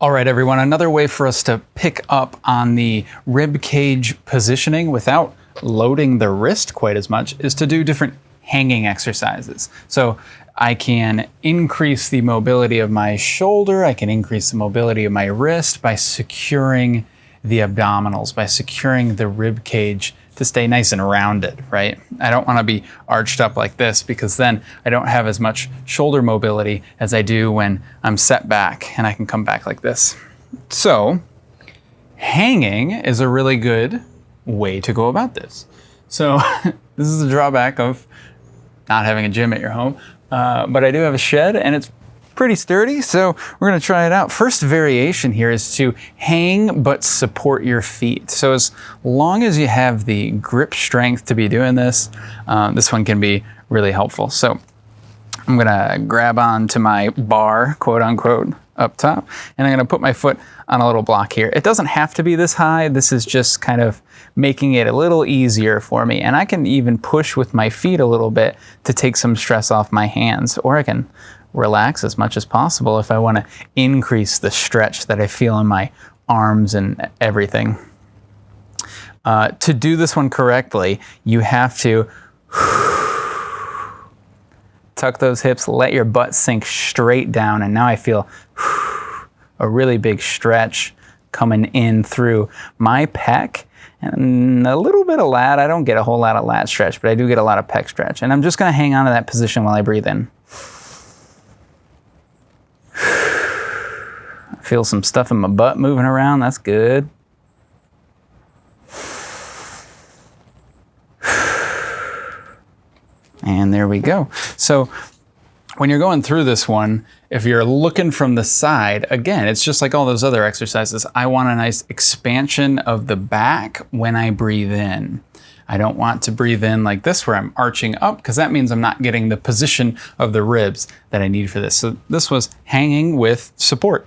All right, everyone, another way for us to pick up on the rib cage positioning without loading the wrist quite as much is to do different hanging exercises. So I can increase the mobility of my shoulder, I can increase the mobility of my wrist by securing the abdominals, by securing the rib cage to stay nice and rounded, right? I don't want to be arched up like this because then I don't have as much shoulder mobility as I do when I'm set back and I can come back like this. So hanging is a really good way to go about this. So this is a drawback of not having a gym at your home, uh, but I do have a shed and it's pretty sturdy, so we're gonna try it out. First variation here is to hang but support your feet. So as long as you have the grip strength to be doing this, um, this one can be really helpful. So I'm gonna grab onto my bar, quote unquote, up top, and I'm gonna put my foot on a little block here. It doesn't have to be this high. This is just kind of making it a little easier for me. And I can even push with my feet a little bit to take some stress off my hands, or I can relax as much as possible if I want to increase the stretch that I feel in my arms and everything. Uh, to do this one correctly, you have to tuck those hips, let your butt sink straight down, and now I feel a really big stretch coming in through my pec and a little bit of lat. I don't get a whole lot of lat stretch, but I do get a lot of pec stretch. And I'm just gonna hang on to that position while I breathe in. Feel some stuff in my butt moving around. That's good. And there we go. So when you're going through this one, if you're looking from the side, again, it's just like all those other exercises. I want a nice expansion of the back when I breathe in. I don't want to breathe in like this where I'm arching up because that means I'm not getting the position of the ribs that I need for this. So this was hanging with support.